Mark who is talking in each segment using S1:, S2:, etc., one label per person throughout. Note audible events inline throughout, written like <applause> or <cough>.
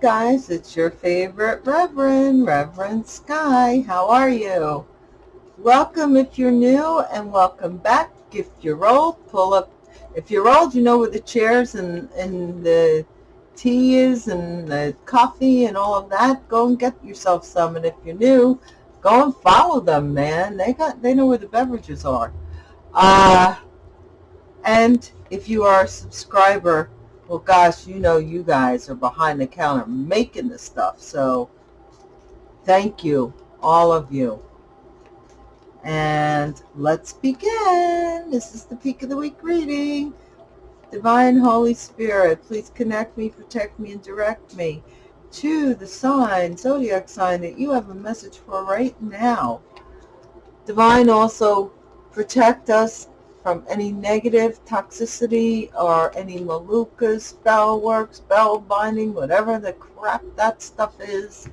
S1: Guys, it's your favorite Reverend, Reverend Sky. How are you? Welcome if you're new and welcome back. If you're old, pull up. If you're old, you know where the chairs and, and the tea is and the coffee and all of that. Go and get yourself some. And if you're new, go and follow them, man. They got they know where the beverages are. Uh, and if you are a subscriber, well, gosh, you know you guys are behind the counter making this stuff. So thank you, all of you. And let's begin. This is the Peak of the Week reading. Divine Holy Spirit, please connect me, protect me, and direct me to the sign, zodiac sign that you have a message for right now. Divine also protect us from any negative toxicity or any malukas, spell work, spell binding, whatever the crap that stuff is,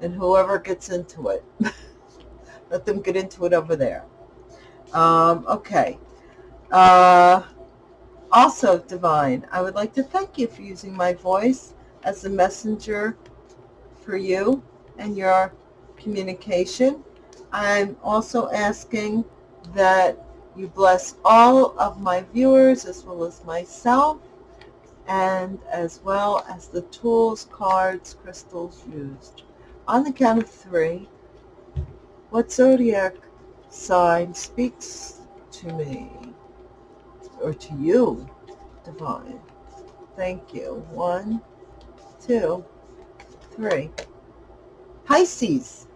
S1: and whoever gets into it. <laughs> Let them get into it over there. Um, okay. Uh, also, Divine, I would like to thank you for using my voice as a messenger for you and your communication. I'm also asking that you bless all of my viewers as well as myself and as well as the tools, cards, crystals used. On the count of three, what zodiac sign speaks to me or to you, divine? Thank you. One, two, three. Pisces.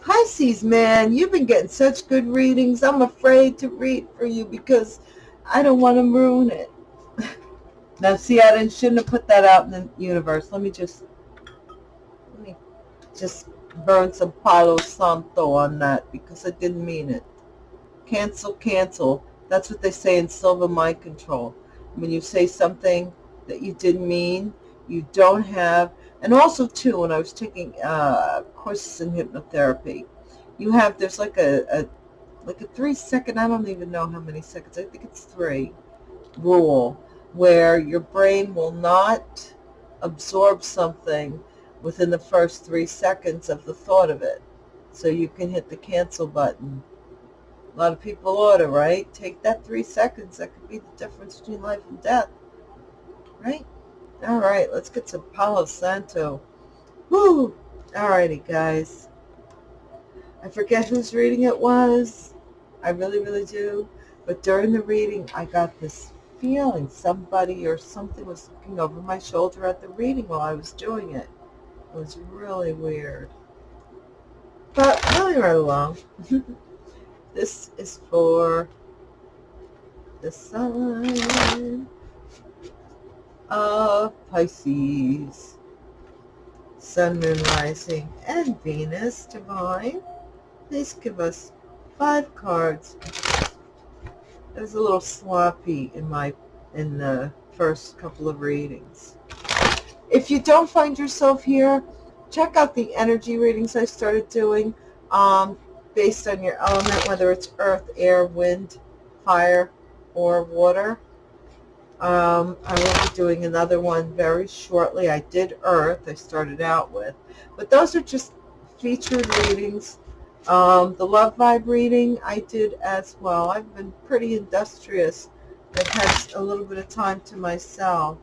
S1: Pisces, man, you've been getting such good readings. I'm afraid to read for you because I don't want to ruin it. <laughs> now, see, I didn't, shouldn't have put that out in the universe. Let me just, let me just burn some Palo Santo on that because I didn't mean it. Cancel, cancel. That's what they say in Silva Mind Control. When you say something that you didn't mean, you don't have, and also too, when I was taking uh, courses in hypnotherapy, you have, there's like a, a, like a three second, I don't even know how many seconds, I think it's three, rule, where your brain will not absorb something within the first three seconds of the thought of it. So you can hit the cancel button. A lot of people order, right? Take that three seconds. That could be the difference between life and death, right? All right, let's get some Palo Santo. Woo! All righty, guys. I forget whose reading it was. I really, really do. But during the reading, I got this feeling somebody or something was looking over my shoulder at the reading while I was doing it. It was really weird. But moving right along. <laughs> this is for the sign of Pisces. Sun, Moon, Rising, and Venus Divine. Please give us five cards. It was a little sloppy in my in the first couple of readings. If you don't find yourself here, check out the energy readings I started doing um, based on your element, whether it's earth, air, wind, fire, or water. Um, I will be doing another one very shortly. I did earth, I started out with. But those are just featured readings. Um, the love vibe reading I did as well. I've been pretty industrious. I've had a little bit of time to myself.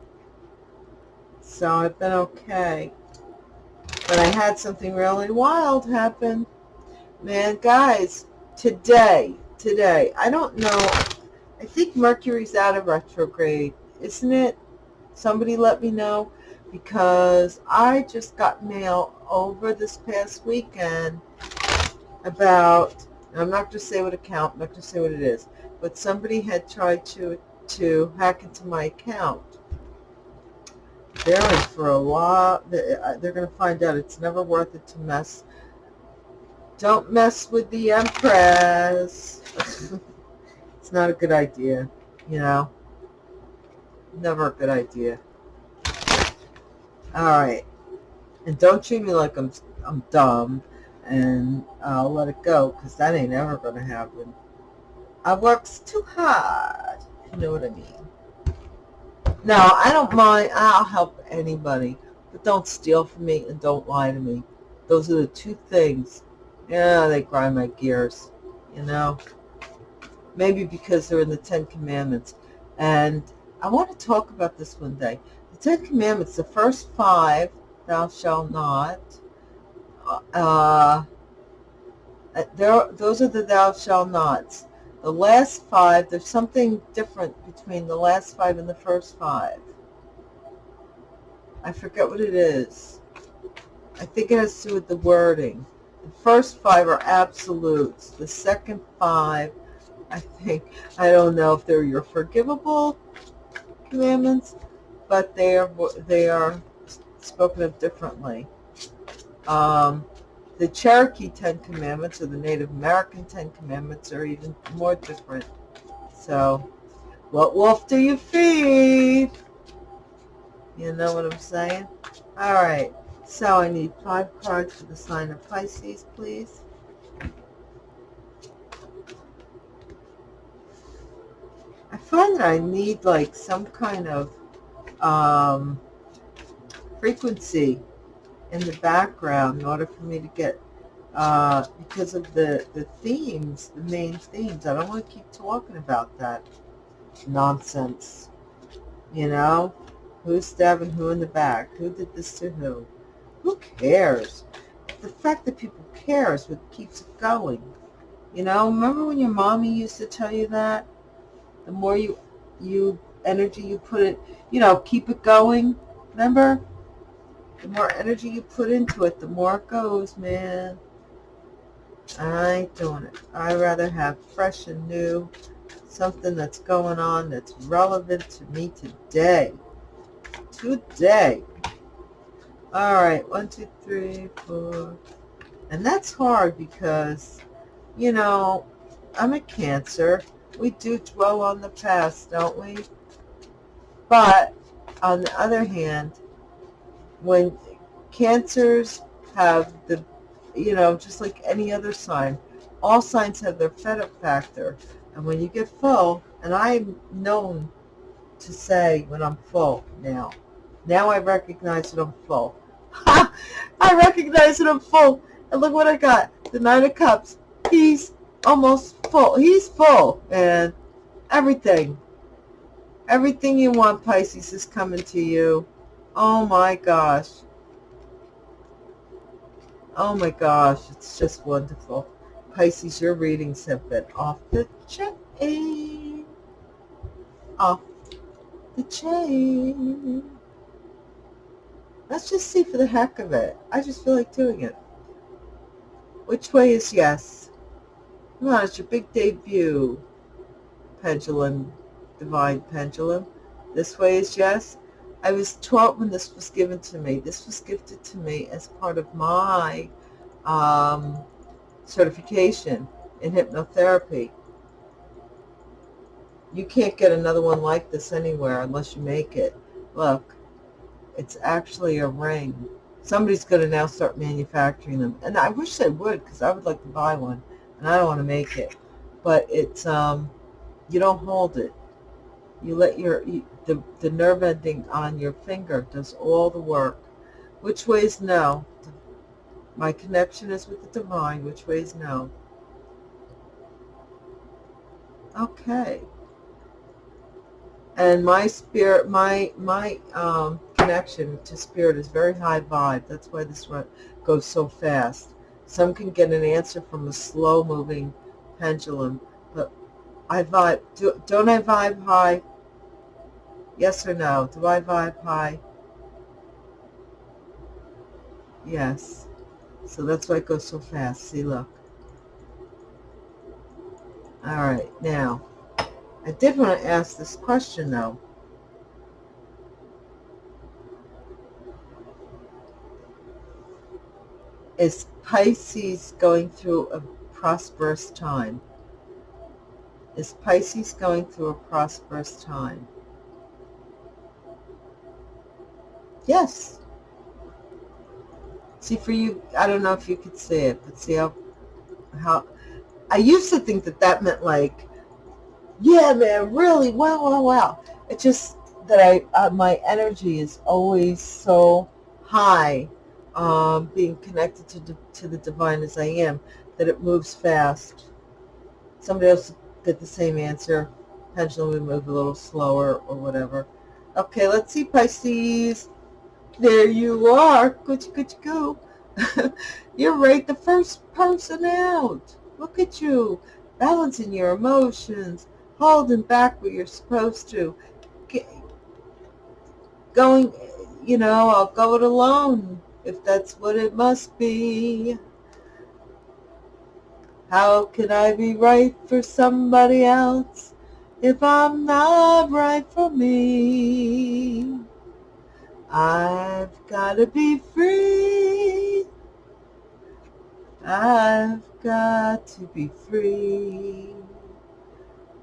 S1: So I've been okay. But I had something really wild happen. Man, guys, today, today, I don't know, I think Mercury's out of retrograde, isn't it? Somebody let me know because I just got mail over this past weekend about, I'm not going to say what account, I'm not going to say what it is, but somebody had tried to, to hack into my account they're in for a lot. Uh, they're going to find out it's never worth it to mess. Don't mess with the Empress. <laughs> it's not a good idea, you know. Never a good idea. All right. And don't treat me like I'm, I'm dumb and I'll let it go because that ain't ever going to happen. I works too hard. You know what I mean. No, I don't mind. I'll help anybody. but don't steal from me and don't lie to me. Those are the two things. Yeah, they grind my gears, you know. Maybe because they're in the Ten Commandments. And I want to talk about this one day. The Ten Commandments, the first five, thou shalt not, uh, there, those are the thou shalt nots. The last five, there's something different between the last five and the first five. I forget what it is. I think it has to do with the wording. The first five are absolutes. The second five, I think, I don't know if they're your forgivable commandments, but they are they are spoken of differently. Um, the Cherokee Ten Commandments or the Native American Ten Commandments are even more different. So, what wolf do you feed? You know what I'm saying? All right. So I need five cards for the sign of Pisces, please. Find that I need like some kind of um, frequency in the background in order for me to get, uh, because of the, the themes, the main themes. I don't want to keep talking about that nonsense. You know? Who's stabbing who in the back? Who did this to who? Who cares? The fact that people care is what keeps it going. You know, remember when your mommy used to tell you that? The more you, you energy you put it, you know, keep it going. Remember? The more energy you put into it, the more it goes, man. I doing it. i rather have fresh and new, something that's going on that's relevant to me today. Today. All right, one, two, three, four. And that's hard because, you know, I'm a Cancer. We do dwell on the past, don't we? But on the other hand, when cancers have the, you know, just like any other sign, all signs have their fed up factor. And when you get full, and I'm known to say when I'm full now, now I recognize that I'm full. <laughs> I recognize that I'm full. And look what I got. The Nine of Cups. He's almost full. He's full. And everything. Everything you want, Pisces, is coming to you. Oh my gosh. Oh my gosh, it's just wonderful. Pisces, your readings have been off the chain. Off the chain. Let's just see for the heck of it. I just feel like doing it. Which way is yes? On, it's your big debut. Pendulum, divine pendulum. This way is yes. I was taught when this was given to me. This was gifted to me as part of my um, certification in hypnotherapy. You can't get another one like this anywhere unless you make it. Look, it's actually a ring. Somebody's going to now start manufacturing them. And I wish they would because I would like to buy one. And I don't want to make it. But it's, um, you don't hold it. You let your, you, the, the nerve ending on your finger does all the work. Which way is no? My connection is with the divine. Which way is no? Okay. And my spirit, my, my um, connection to spirit is very high vibe. That's why this one goes so fast. Some can get an answer from a slow-moving pendulum, but I vibe. Do, don't I vibe high? Yes or no? Do I vibe high? Yes. So that's why it goes so fast. See, look. All right, now, I did want to ask this question, though. Is Pisces going through a prosperous time? Is Pisces going through a prosperous time? Yes. See, for you, I don't know if you could see it, but see how, how, I used to think that that meant like, yeah, man, really, wow, wow, wow. It's just that I, uh, my energy is always so high, um, being connected to, to the divine as I am, that it moves fast. Somebody else get the same answer. Pendulum would move a little slower or whatever. Okay, let's see, Pisces. There you are. Good, good, go. You're right the first person out. Look at you. Balancing your emotions. Holding back what you're supposed to. Going, you know, I'll go it alone if that's what it must be. How can I be right for somebody else if I'm not right for me? I've got to be free. I've got to be free.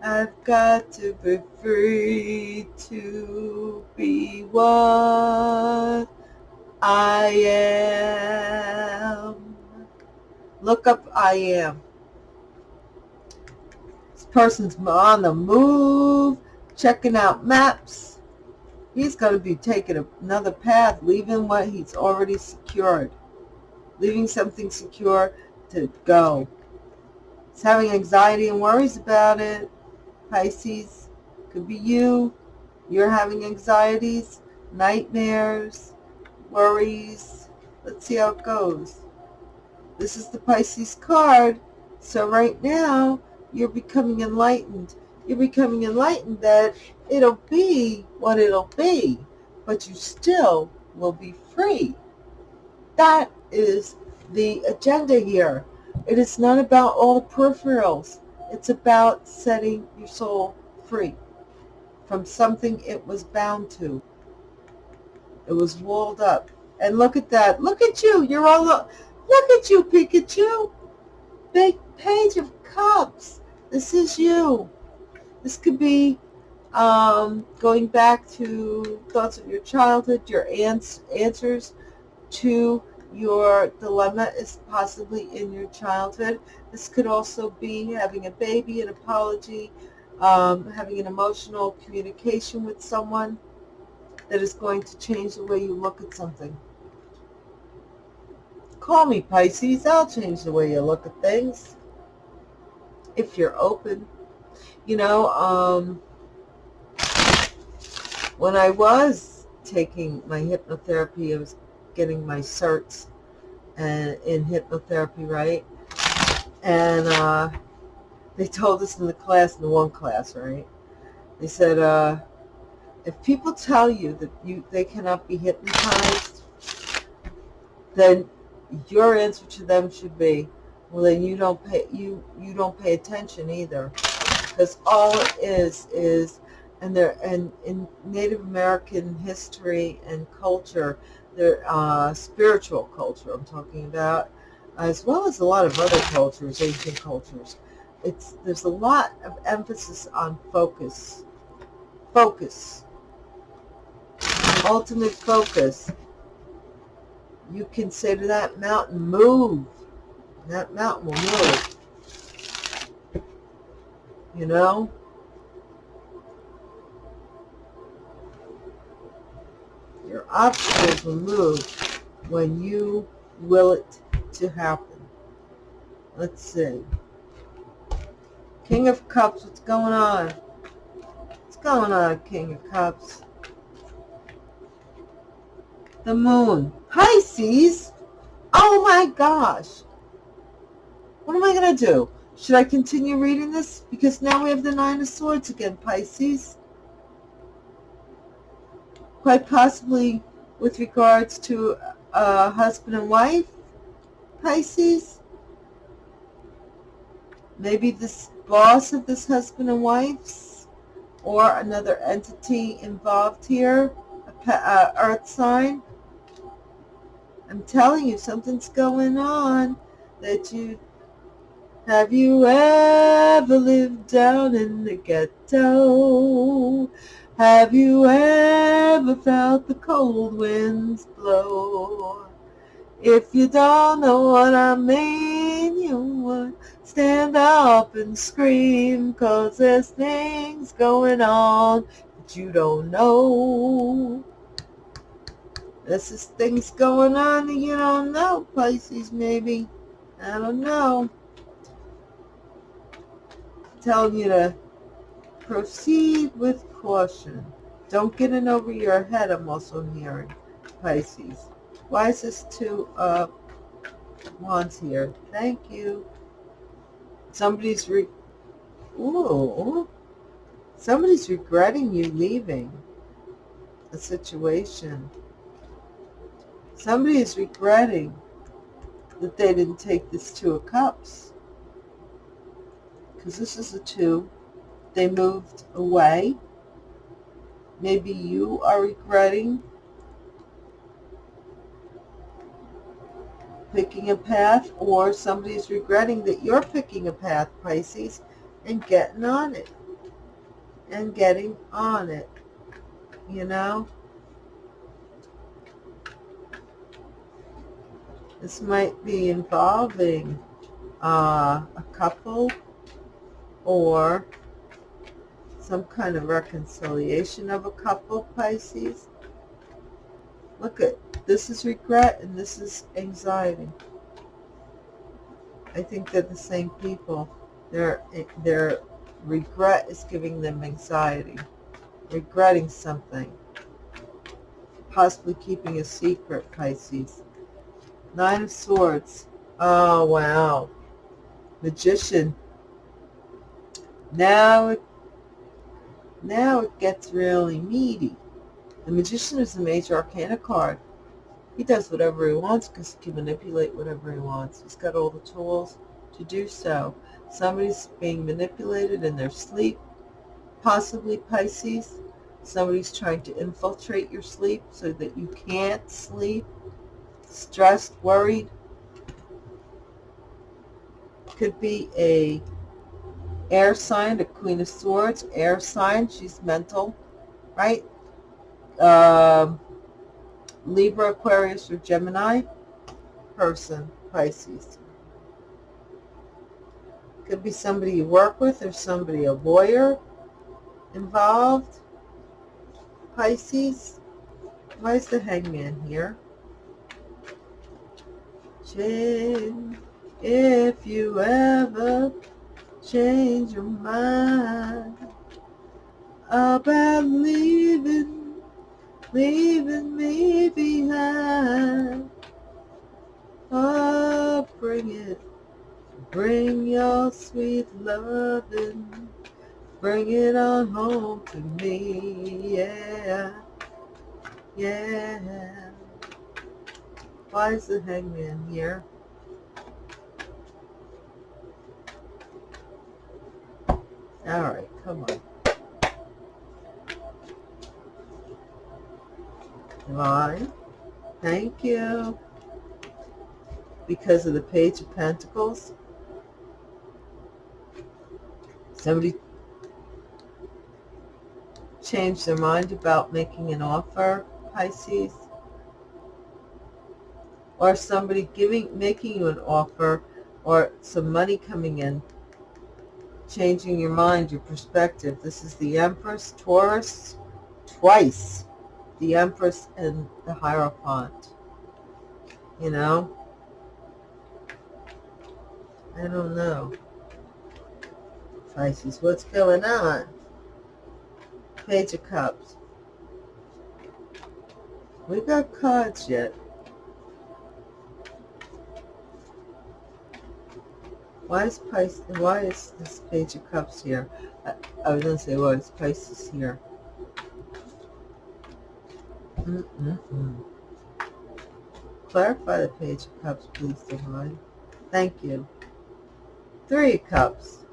S1: I've got to be free to be what I am. Look up I am. This person's on the move, checking out maps. He's going to be taking another path, leaving what he's already secured. Leaving something secure to go. He's having anxiety and worries about it. Pisces, could be you. You're having anxieties, nightmares, worries. Let's see how it goes. This is the Pisces card. So right now, you're becoming enlightened. You're becoming enlightened that it'll be what it'll be, but you still will be free. That is the agenda here. It is not about all the peripherals. It's about setting your soul free from something it was bound to. It was walled up. And look at that. Look at you. You're all, look at you, Pikachu. Big page of cups. This is you. This could be um, going back to thoughts of your childhood, your ans answers to your dilemma is possibly in your childhood. This could also be having a baby, an apology, um, having an emotional communication with someone that is going to change the way you look at something. Call me, Pisces. I'll change the way you look at things. If you're open. You know, um, when I was taking my hypnotherapy, I was getting my certs and in hypnotherapy, right? And uh, they told us in the class, in the one class, right? They said, uh, if people tell you that you they cannot be hypnotized, then your answer to them should be, well, then you don't pay you you don't pay attention either, because all it is is and there and in Native American history and culture, their uh, spiritual culture I'm talking about, as well as a lot of other cultures, ancient cultures. It's there's a lot of emphasis on focus, focus, ultimate focus. You can say to that mountain, move. That mountain will move. You know? Your obstacles will move when you will it to happen. Let's see. King of Cups, what's going on? What's going on, King of Cups? The moon. Pisces? Oh my gosh. What am I going to do? Should I continue reading this? Because now we have the Nine of Swords again, Pisces quite possibly with regards to a husband and wife, Pisces. Maybe this boss of this husband and wife's or another entity involved here, a uh, earth sign. I'm telling you, something's going on that you have you ever lived down in the ghetto? Have you ever felt the cold winds blow? If you don't know what I mean, you would stand up and scream, cause there's things going on that you don't know. This is things going on that you don't know, Pisces, maybe. I don't know. Telling you to proceed with caution. Don't get in over your head, I'm also hearing, Pisces. Why is this two uh, wands here? Thank you. Somebody's re... Ooh. Somebody's regretting you leaving a situation. Somebody is regretting that they didn't take this Two of Cups. Because this is a two. They moved away. Maybe you are regretting picking a path or somebody's regretting that you're picking a path, Pisces, and getting on it. And getting on it. You know? This might be involving uh, a couple or some kind of reconciliation of a couple, Pisces. Look at this is regret and this is anxiety. I think they're the same people. Their, their regret is giving them anxiety, regretting something, possibly keeping a secret, Pisces. Nine of Swords. Oh, wow. Magician. Now now it gets really meaty. The Magician is a major arcana card. He does whatever he wants because he can manipulate whatever he wants. He's got all the tools to do so. Somebody's being manipulated in their sleep, possibly Pisces. Somebody's trying to infiltrate your sleep so that you can't sleep stressed, worried. Could be a air sign, a queen of swords, air sign. She's mental, right? Um, Libra, Aquarius, or Gemini person, Pisces. Could be somebody you work with or somebody, a lawyer involved. Pisces. Why is the hangman here? If you ever change your mind about leaving, leaving me behind. Oh, bring it, bring your sweet loving, bring it on home to me, yeah, yeah. Why is the hangman here? All right, come on. Divine, thank you. Because of the Page of Pentacles. Somebody changed their mind about making an offer, Pisces or somebody giving, making you an offer or some money coming in, changing your mind, your perspective. This is the Empress, Taurus, twice. The Empress and the Hierophant. You know? I don't know. Pisces, what's going on? Page of Cups. We got cards yet. Why is Pisces, why is this Page of Cups here? I, I was going to say, why is Pisces here? Mm -mm -mm. Clarify the Page of Cups, please, Divine. Thank you. Three Cups.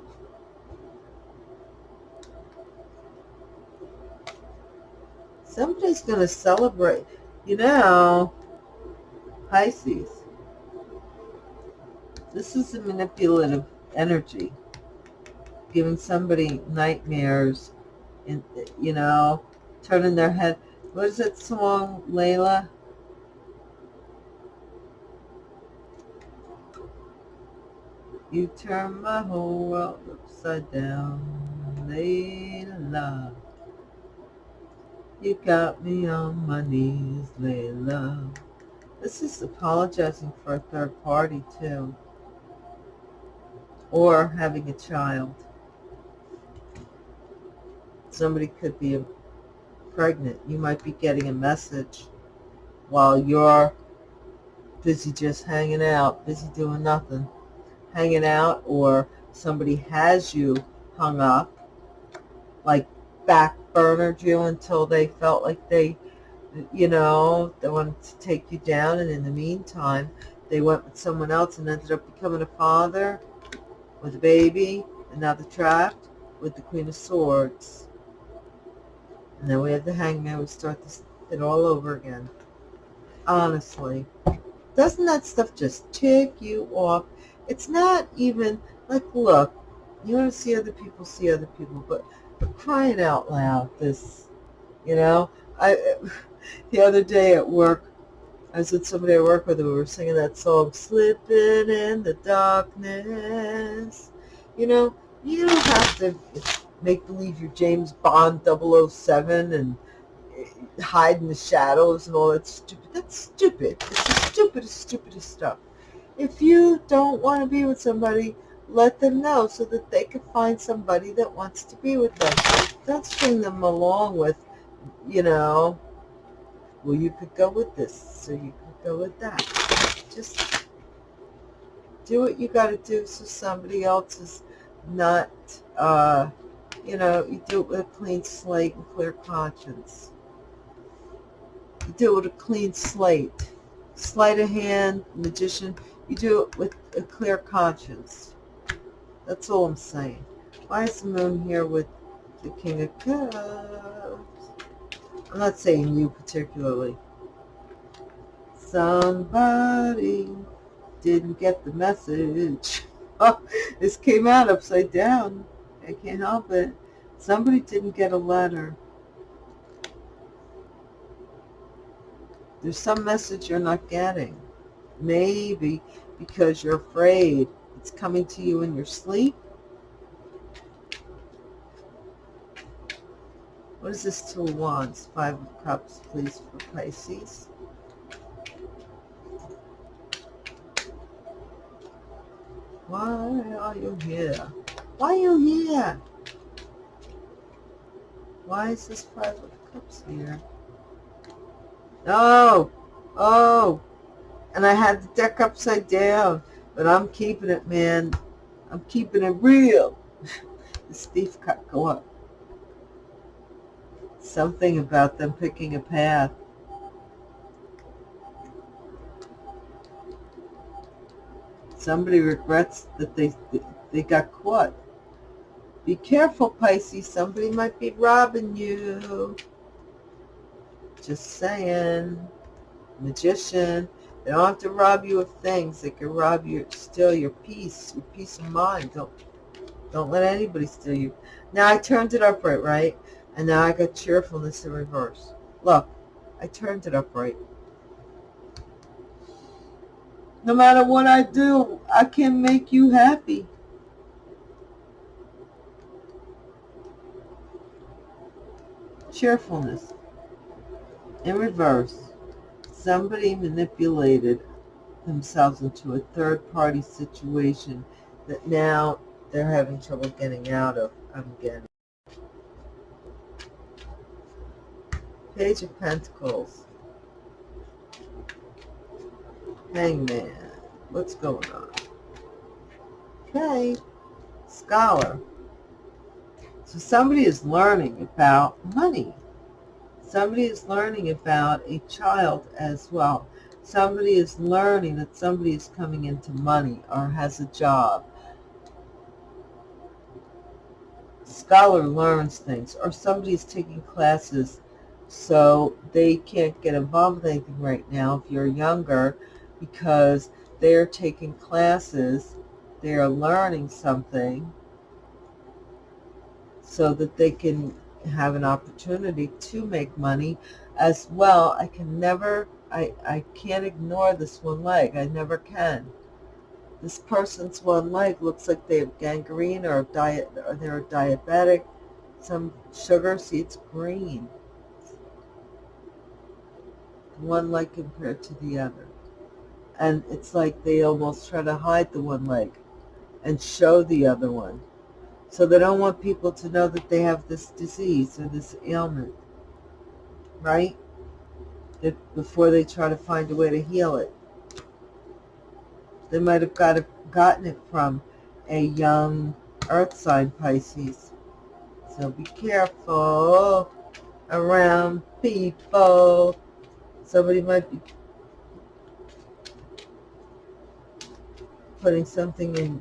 S1: Somebody's going to celebrate. You know, Pisces this is a manipulative energy, giving somebody nightmares, and you know, turning their head. What is that song, Layla? You turn my whole world upside down, Layla. You got me on my knees, Layla. This is apologizing for a third party, too. Or having a child. Somebody could be pregnant. You might be getting a message while you're busy just hanging out, busy doing nothing, hanging out, or somebody has you hung up, like back burnered you until they felt like they, you know, they wanted to take you down, and in the meantime, they went with someone else and ended up becoming a father with a baby, another trapped with the Queen of Swords. And then we have the hangman. We start this it all over again. Honestly. Doesn't that stuff just tick you off? It's not even, like, look, you want to see other people, see other people, but, but crying out loud, this, you know, I, <laughs> the other day at work, I was with somebody I work with, and we were singing that song, Slipping in the Darkness. You know, you don't have to make believe you're James Bond 007 and eh, hide in the shadows and all that stupid. That's stupid. It's the stupidest, stupidest stuff. If you don't want to be with somebody, let them know so that they can find somebody that wants to be with them. Don't string them along with, you know, well, you could go with this, so you could go with that. Just do what you got to do so somebody else is not uh, you know, you do it with a clean slate and clear conscience. You do it with a clean slate. Sleight of hand, magician, you do it with a clear conscience. That's all I'm saying. Why is the moon here with the King of Cups? I'm not saying you particularly. Somebody didn't get the message. <laughs> Oh, this came out upside down. I can't help it. Somebody didn't get a letter. There's some message you're not getting. Maybe because you're afraid it's coming to you in your sleep. What is this Two of Wands? Five of Cups, please, for Pisces. Why are you here? Why are you here? Why is this Five of Cups here? Oh, oh, and I had the deck upside down, but I'm keeping it, man. I'm keeping it real. <laughs> the thief cut go up. Something about them picking a path. Somebody regrets that they they got caught. Be careful, Pisces. Somebody might be robbing you. Just saying. Magician. They don't have to rob you of things. They can rob you, steal your peace, your peace of mind. Don't, don't let anybody steal you. Now I turned it upright, right? And now I got cheerfulness in reverse. Look, I turned it upright. No matter what I do, I can make you happy. cheerfulness. In reverse, somebody manipulated themselves into a third-party situation that now they're having trouble getting out of, I'm getting. Page of Pentacles. Hangman. What's going on? Okay. Scholar. So somebody is learning about money. Somebody is learning about a child as well. Somebody is learning that somebody is coming into money or has a job. Scholar learns things or somebody is taking classes so they can't get involved with anything right now if you're younger because they're taking classes, they're learning something so that they can have an opportunity to make money as well. I can never, I, I can't ignore this one leg. I never can. This person's one leg looks like they have gangrene or diet or they're diabetic. Some sugar, see it's green. One leg compared to the other. And it's like they almost try to hide the one leg and show the other one. So they don't want people to know that they have this disease or this ailment, right? Before they try to find a way to heal it. They might have got it, gotten it from a young earth sign Pisces. So be careful around people. Somebody might be putting something in,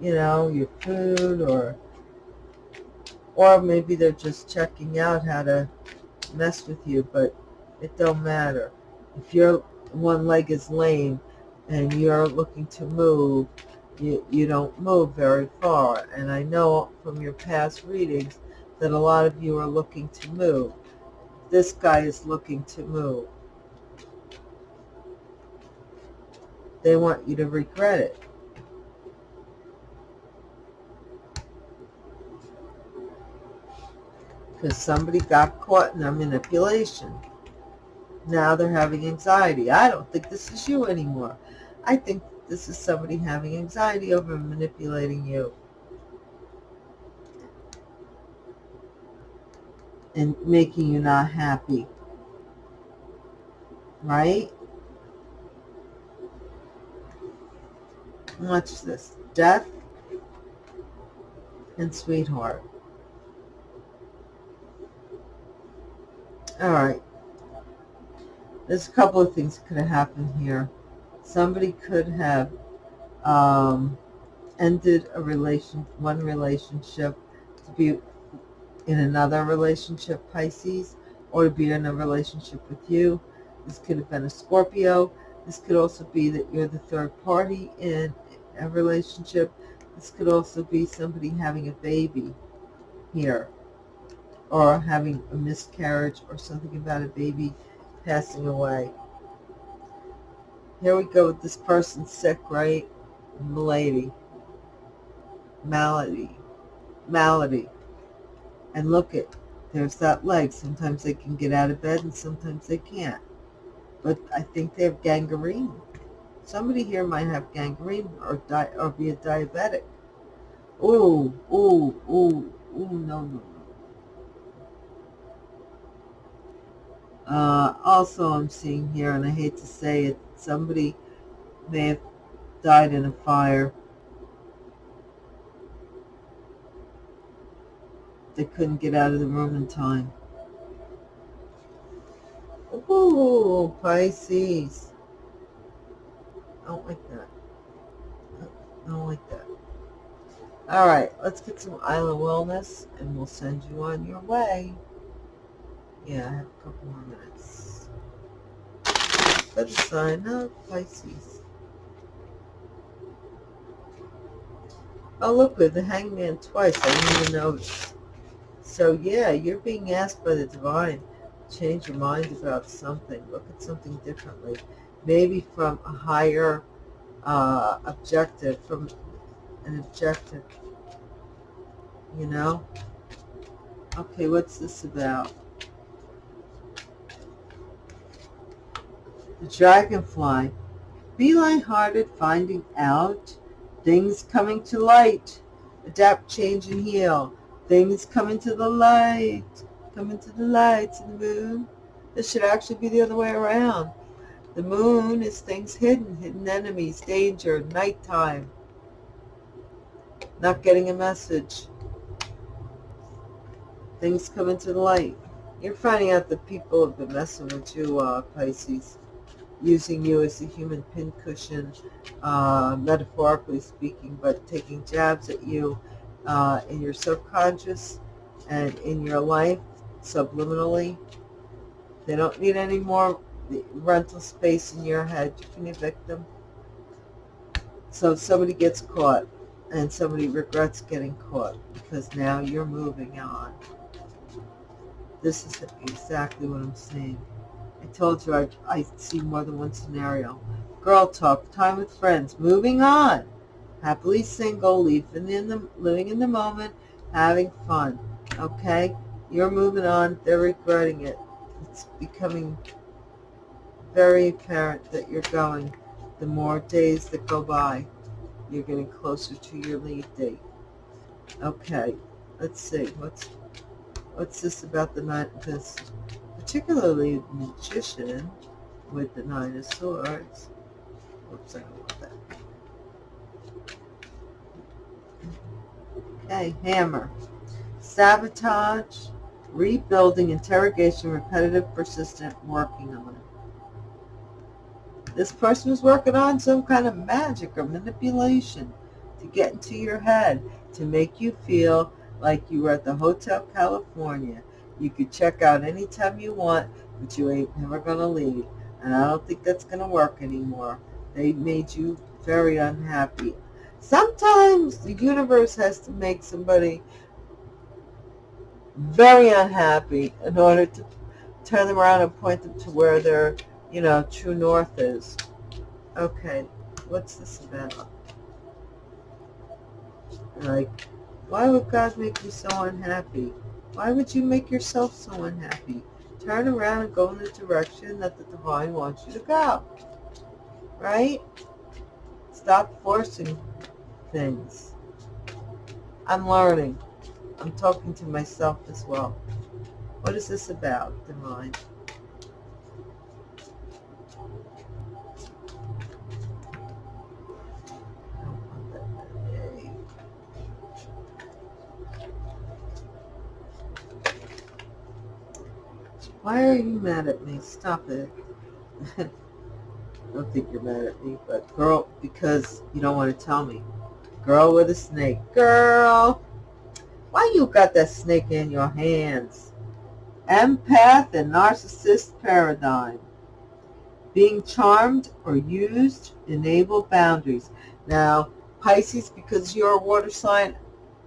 S1: you know, your food or or maybe they're just checking out how to mess with you, but it don't matter. If your one leg is lame and you're looking to move, you, you don't move very far. And I know from your past readings that a lot of you are looking to move. This guy is looking to move. They want you to regret it. Because somebody got caught in their manipulation. Now they're having anxiety. I don't think this is you anymore. I think this is somebody having anxiety over manipulating you. And making you not happy. Right? Watch this. Death and sweetheart. All right. There's a couple of things could have happened here somebody could have um, ended a relation, one relationship to be in another relationship, Pisces, or to be in a relationship with you. This could have been a Scorpio. This could also be that you're the third party in a relationship. This could also be somebody having a baby here or having a miscarriage or something about a baby passing away. Here we go with this person sick, right? Malady. Malady. Malady. And look at, there's that leg. Sometimes they can get out of bed and sometimes they can't. But I think they have gangrene. Somebody here might have gangrene or, di or be a diabetic. Ooh, ooh, ooh, ooh, no, no, no. Uh, also, I'm seeing here, and I hate to say it, somebody may have died in a fire. They couldn't get out of the room in time. Ooh, Pisces. I don't like that. I don't like that. All right, let's get some Island Wellness, and we'll send you on your way. Yeah, I have a couple more minutes the sign up, Pisces. Oh, look, with the hangman twice. I didn't even notice. So, yeah, you're being asked by the divine change your mind about something. Look at something differently. Maybe from a higher uh, objective, from an objective, you know? Okay, what's this about? The dragonfly. Be lighthearted, finding out. Things coming to light. Adapt, change, and heal. Things coming to the light. Coming to the light and the moon. This should actually be the other way around. The moon is things hidden, hidden enemies, danger, nighttime. Not getting a message. Things coming to the light. You're finding out that people have been messing with you, uh, Pisces using you as a human pincushion, uh, metaphorically speaking, but taking jabs at you uh, in your subconscious and in your life subliminally. They don't need any more rental space in your head. You can evict them. So if somebody gets caught and somebody regrets getting caught because now you're moving on. This is exactly what I'm saying. I told you I, I see more than one scenario. Girl talk, time with friends, moving on. Happily single, living in the, living in the moment, having fun. Okay? You're moving on. They're regretting it. It's becoming very apparent that you're going. The more days that go by, you're getting closer to your lead date. Okay, let's see. What's what's this about the night? This particularly magician with the nine of swords. Oops, I don't want that. Okay, hammer. Sabotage, rebuilding, interrogation, repetitive, persistent, working on it. This person is working on some kind of magic or manipulation to get into your head, to make you feel like you were at the Hotel California. You could check out anytime you want, but you ain't never going to leave. And I don't think that's going to work anymore. They made you very unhappy. Sometimes the universe has to make somebody very unhappy in order to turn them around and point them to where their, you know, true north is. Okay, what's this about? Like, why would God make you so unhappy? Why would you make yourself so unhappy? Turn around and go in the direction that the divine wants you to go. Right? Stop forcing things. I'm learning. I'm talking to myself as well. What is this about, divine? Why are you mad at me? Stop it. <laughs> I don't think you're mad at me, but girl, because you don't want to tell me. Girl with a snake. Girl, why you got that snake in your hands? Empath and narcissist paradigm. Being charmed or used, enable boundaries. Now, Pisces, because you're a water sign,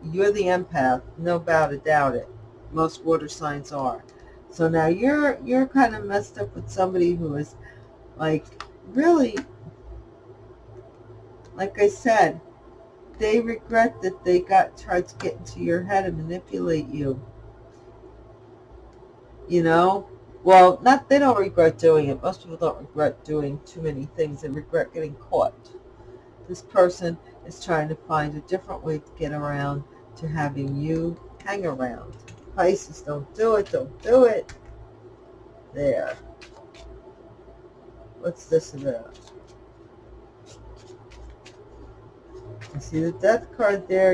S1: you're the empath. No doubt about it. Most water signs are. So now you're you're kind of messed up with somebody who is like really like I said, they regret that they got tried to get into your head and manipulate you. You know? Well, not they don't regret doing it. Most people don't regret doing too many things. They regret getting caught. This person is trying to find a different way to get around to having you hang around. Pisces, don't do it, don't do it. There. What's this about? You see the death card there?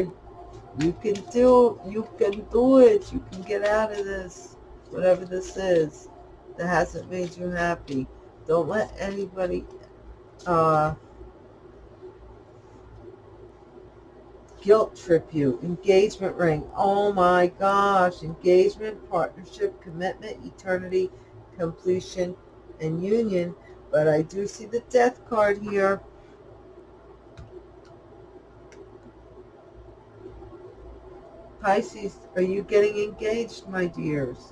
S1: You can do, you can do it. You can get out of this, whatever this is that hasn't made you happy. Don't let anybody uh, guilt trip you. Engagement ring. Oh my gosh. Engagement, partnership, commitment, eternity, completion, and union. But I do see the death card here. Pisces, are you getting engaged, my dears?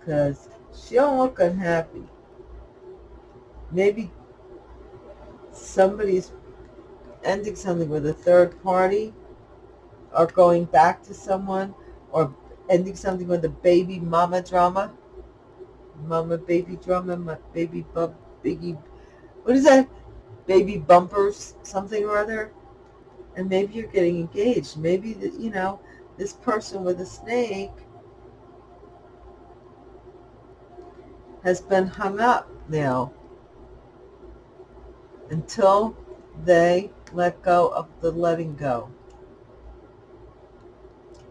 S1: Because she don't look unhappy. Maybe somebody's ending something with a third party or going back to someone or ending something with a baby mama drama. Mama baby drama, my baby bump, biggie, what is that? Baby bumpers, something or other. And maybe you're getting engaged. Maybe, the, you know, this person with a snake has been hung up now until they let go of the letting go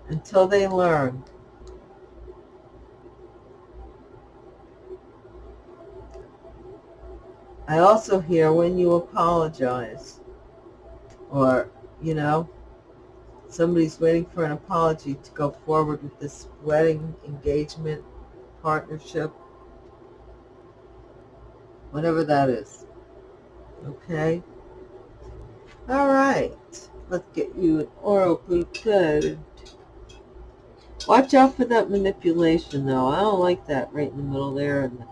S1: until they learn I also hear when you apologize or, you know, somebody's waiting for an apology to go forward with this wedding, engagement, partnership, whatever that is. Okay? All right. Let's get you an oracle card. Watch out for that manipulation, though. I don't like that right in the middle there. And the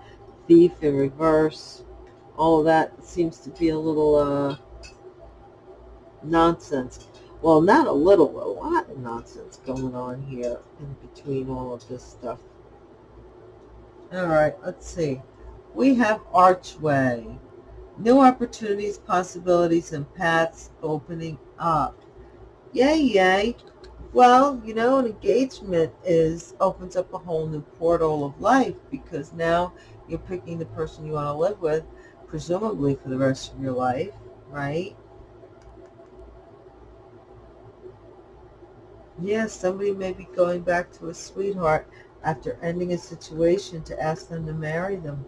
S1: thief in reverse. All that seems to be a little uh, nonsense. Well, not a little, a lot of nonsense going on here in between all of this stuff. All right, let's see. We have archway. New opportunities, possibilities, and paths opening up. Yay, yay. Well, you know, an engagement is opens up a whole new portal of life because now you're picking the person you want to live with, presumably for the rest of your life, right? Yes, somebody may be going back to a sweetheart after ending a situation to ask them to marry them,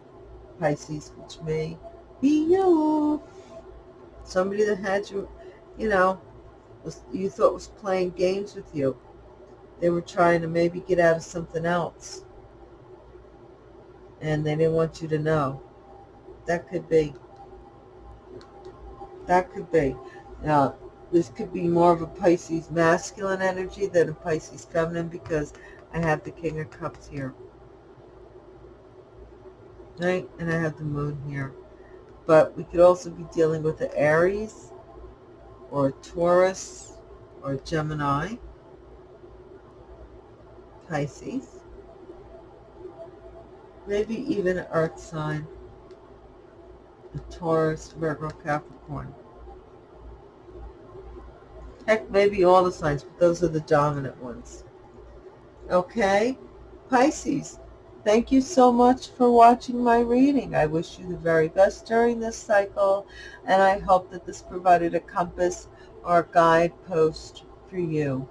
S1: Pisces, which may be you. Somebody that had you, you know, was, you thought was playing games with you. They were trying to maybe get out of something else. And they didn't want you to know. That could be. That could be. Now, this could be more of a Pisces masculine energy than a Pisces feminine because I have the King of Cups here. Right? And I have the moon here. But we could also be dealing with the Aries or a Taurus or a Gemini, Pisces, maybe even an Earth sign, a Taurus, Virgo, Capricorn. Heck, maybe all the signs, but those are the dominant ones. Okay? Pisces, thank you so much for watching my reading. I wish you the very best during this cycle, and I hope that this provided a compass or guidepost for you.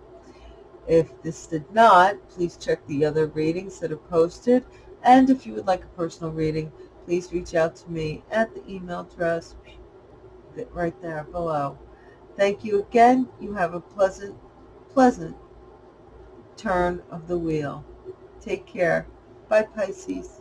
S1: If this did not, please check the other readings that are posted, and if you would like a personal reading, please reach out to me at the email address right there below. Thank you again. You have a pleasant, pleasant turn of the wheel. Take care. Bye, Pisces.